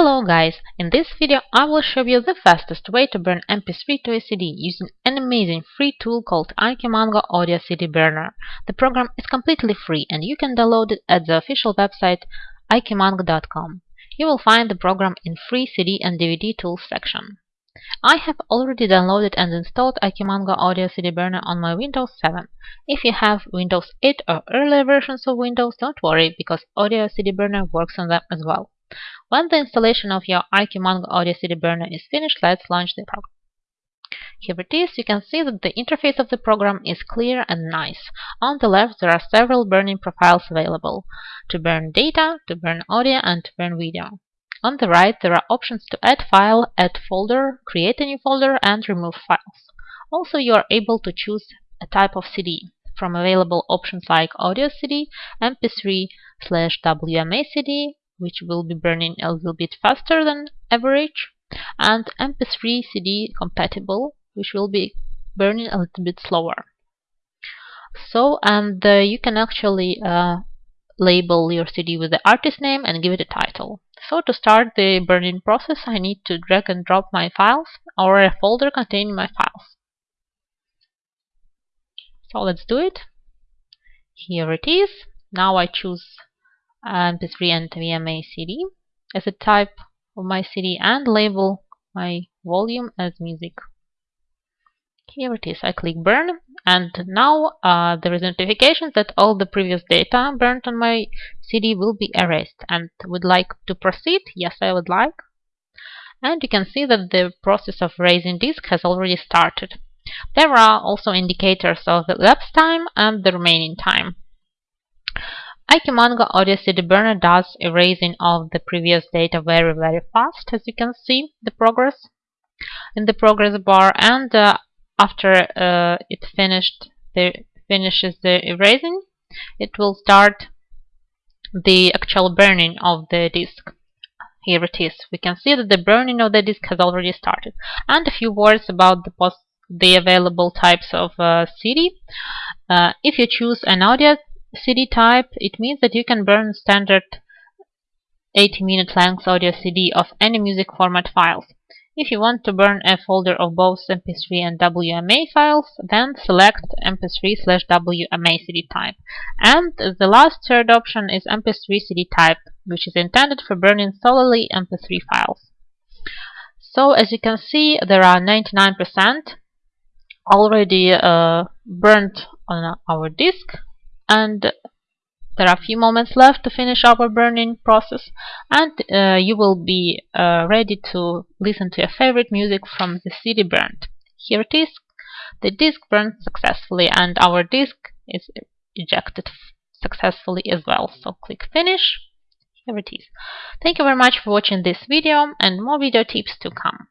Hello guys! In this video I will show you the fastest way to burn MP3 to a CD using an amazing free tool called IQmango Audio CD Burner. The program is completely free and you can download it at the official website iqmango.com. You will find the program in free CD and DVD tools section. I have already downloaded and installed IQmango Audio CD Burner on my Windows 7. If you have Windows 8 or earlier versions of Windows, don't worry because Audio CD Burner works on them as well. When the installation of your IQmango Audio CD Burner is finished, let's launch the program. Here it is, you can see that the interface of the program is clear and nice. On the left there are several burning profiles available, to burn data, to burn audio and to burn video. On the right there are options to add file, add folder, create a new folder and remove files. Also you are able to choose a type of CD from available options like audio CD, MP3 slash WMA CD, which will be burning a little bit faster than average, and MP3 CD compatible, which will be burning a little bit slower. So, and uh, you can actually uh, label your CD with the artist name and give it a title. So to start the burning process, I need to drag and drop my files or a folder containing my files. So let's do it. Here it is. Now I choose mp3 and WMA CD as a type of my CD and label my volume as music. Here it is. I click burn and now uh, there is notification that all the previous data burnt on my CD will be erased and would like to proceed. Yes, I would like. And you can see that the process of raising disk has already started. There are also indicators of the elapsed time and the remaining time. IQmango Audio CD Burner does erasing of the previous data very very fast as you can see the progress in the progress bar and uh, after uh, it finished the finishes the erasing it will start the actual burning of the disk. Here it is. We can see that the burning of the disk has already started. And a few words about the post the available types of uh, CD uh, if you choose an audio CD type, it means that you can burn standard 80 minute length audio CD of any music format files. If you want to burn a folder of both MP3 and WMA files, then select MP3 slash WMA CD type. And the last third option is MP3 CD type, which is intended for burning solely MP3 files. So as you can see, there are 99% already uh, burnt on our disk and there are a few moments left to finish our burning process and uh, you will be uh, ready to listen to your favorite music from the CD burned. Here it is. The disk burned successfully and our disk is ejected successfully as well. So click finish. Here it is. Thank you very much for watching this video and more video tips to come.